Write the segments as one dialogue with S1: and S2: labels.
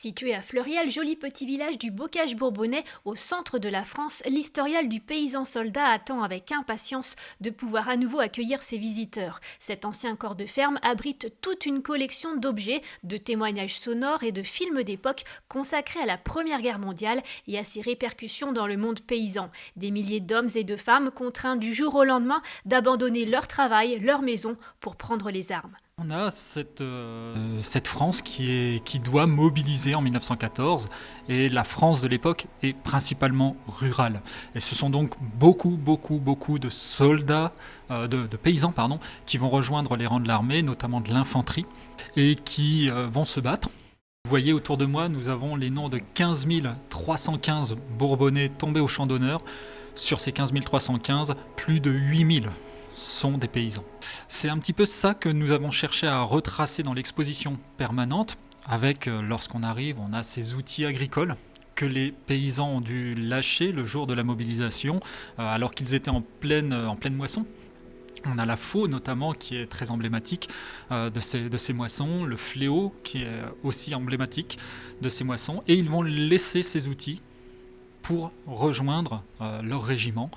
S1: Situé à Fleuriel, joli petit village du bocage bourbonnais au centre de la France, l'historial du paysan soldat attend avec impatience de pouvoir à nouveau accueillir ses visiteurs. Cet ancien corps de ferme abrite toute une collection d'objets, de témoignages sonores et de films d'époque consacrés à la Première Guerre mondiale et à ses répercussions dans le monde paysan. Des milliers d'hommes et de femmes contraints du jour au lendemain d'abandonner leur travail, leur maison pour prendre les armes.
S2: On a cette, euh, France qui, doit mobiliser en 1914 et la France de l'époque est principalement rurale. Et ce sont donc beaucoup, beaucoup, beaucoup de soldats, euh, de, paysans pardon, qui vont rejoindre les rangs de l'armée, notamment de l'infanterie, et qui euh, vont se battre. Vous voyez autour de moi, nous avons les noms de 15 315 Bourbonnais tombés au champ d'honneur. Sur ces 15 315, plus de 8 000 sont des paysans. C'est un petit peu ça que nous avons cherché à retracer dans l'exposition permanente, avec, euh, lorsqu'on arrive, on a ces outils agricoles que les paysans ont dû lâcher le jour de la mobilisation, euh, alors qu'ils étaient en pleine, en pleine moisson. On a la faux notamment qui est très emblématique euh, de, ces, moissons, le fléau qui est aussi emblématique de ces moissons, et ils vont laisser ces outils pour rejoindre leur régiment.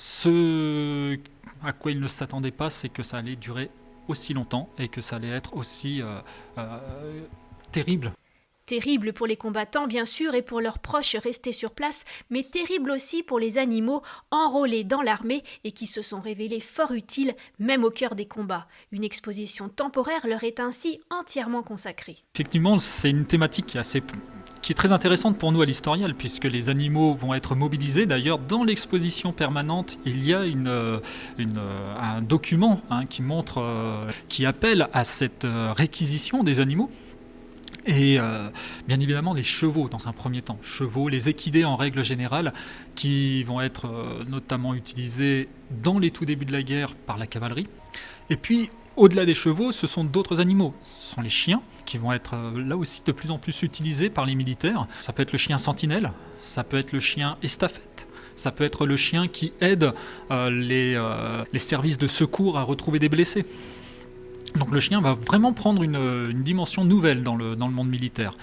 S2: Ce à quoi ils ne s'attendaient pas, c'est que ça allait durer aussi longtemps et que ça allait être aussi euh, euh, terrible.
S1: Terrible pour les combattants, bien sûr, et pour leurs proches restés sur place, mais terrible aussi pour les animaux enrôlés dans l'armée et qui se sont révélés fort utiles, même au cœur des combats. Une exposition temporaire leur est ainsi entièrement consacrée.
S2: Effectivement, c'est une thématique qui est assez qui est très intéressante pour nous à l'historial, puisque les animaux vont être mobilisés. D'ailleurs, dans l'exposition permanente, il y a euh, euh, un document hein, qui montre, euh, qui appelle à cette réquisition des animaux. Et bien évidemment les chevaux dans un premier temps. Chevaux, les équidés en règle générale, qui vont être notamment utilisés dans les tout débuts de la guerre par la cavalerie. Et puis au-delà des chevaux, ce sont d'autres animaux. Ce sont les chiens, qui vont être euh, là aussi de plus en plus utilisés par les militaires. Ça peut être le chien sentinelle, ça peut être le chien estafette, ça peut être le chien qui aide euh, euh, les, services de secours à retrouver des blessés. Donc le chien va vraiment prendre une, dimension nouvelle dans le monde militaire.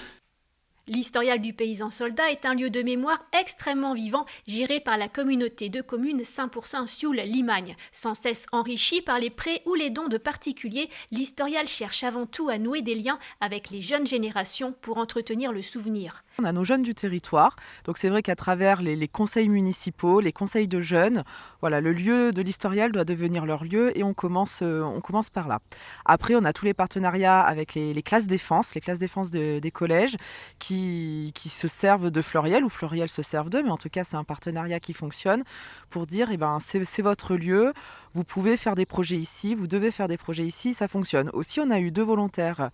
S1: L'historial du paysan soldat est un lieu de mémoire extrêmement vivant, géré par la communauté de communes 100% Sioule-Limagne. Sans cesse enrichi par les prêts ou les dons de particuliers, l'historial cherche avant tout à nouer des liens avec les jeunes générations pour entretenir le souvenir.
S3: On a nos jeunes du territoire, donc c'est vrai qu'à travers les, conseils municipaux, les conseils de jeunes, voilà, le lieu de l'historial doit devenir leur lieu et on commence, euh, on commence par là. Après, on a tous les partenariats avec les, classes défense, les classes défense des collèges qui, qui, se servent de Floriel ou Floriel se servent d'eux, mais en tout cas c'est un partenariat qui fonctionne pour dire eh ben, c'est votre lieu, vous pouvez faire des projets ici, vous devez faire des projets ici, ça fonctionne. Aussi, on a eu deux volontaires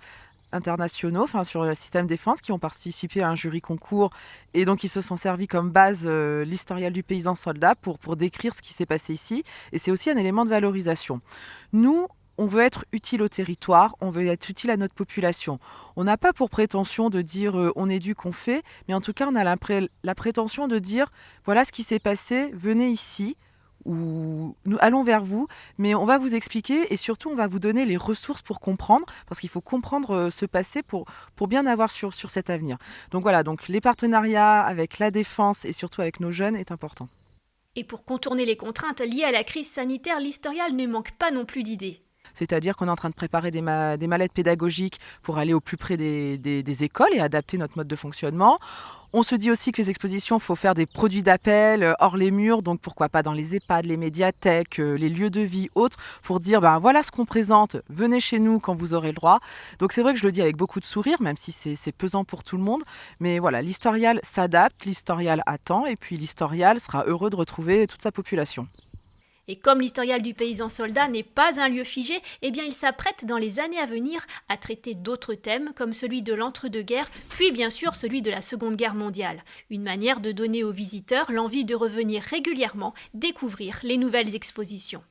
S3: internationaux, sur le système défense, qui ont participé à un jury concours et donc ils se sont servis comme base euh, l'historial du paysan soldat pour, pour décrire ce qui s'est passé ici. Et c'est aussi un élément de valorisation. Nous, on veut être utile au territoire, on veut être utile à notre population. On n'a pas pour prétention de dire euh, on est du qu'on fait, mais en tout cas on a la, la prétention de dire voilà ce qui s'est passé, venez ici, ou nous allons vers vous, mais on va vous expliquer et surtout on va vous donner les ressources pour comprendre, parce qu'il faut comprendre euh, ce passé pour, pour bien avoir sur, sur cet avenir. Donc voilà, donc les partenariats avec la défense et surtout avec nos jeunes est important.
S1: Et pour contourner les contraintes liées à la crise sanitaire, l'historial ne manque pas non plus d'idées.
S3: C'est-à-dire qu'on est en train de préparer des, mallettes pédagogiques pour aller au plus près des, écoles et adapter notre mode de fonctionnement. On se dit aussi que les expositions, il faut faire des produits d'appel euh, hors les murs, donc pourquoi pas dans les EHPAD, les médiathèques, euh, les lieux de vie, autres, pour dire ben voilà ce qu'on présente, venez chez nous quand vous aurez le droit. Donc c'est vrai que je le dis avec beaucoup de sourire, même si c'est pesant pour tout le monde, mais voilà, l'historial s'adapte, l'historial attend, et puis l'historial sera heureux de retrouver toute sa population.
S1: Et comme l'historial du paysan soldat n'est pas un lieu figé, eh bien il s'apprête dans les années à venir à traiter d'autres thèmes comme celui de l'entre-deux-guerres, puis bien sûr celui de la Seconde Guerre mondiale. Une manière de donner aux visiteurs l'envie de revenir régulièrement découvrir les nouvelles expositions.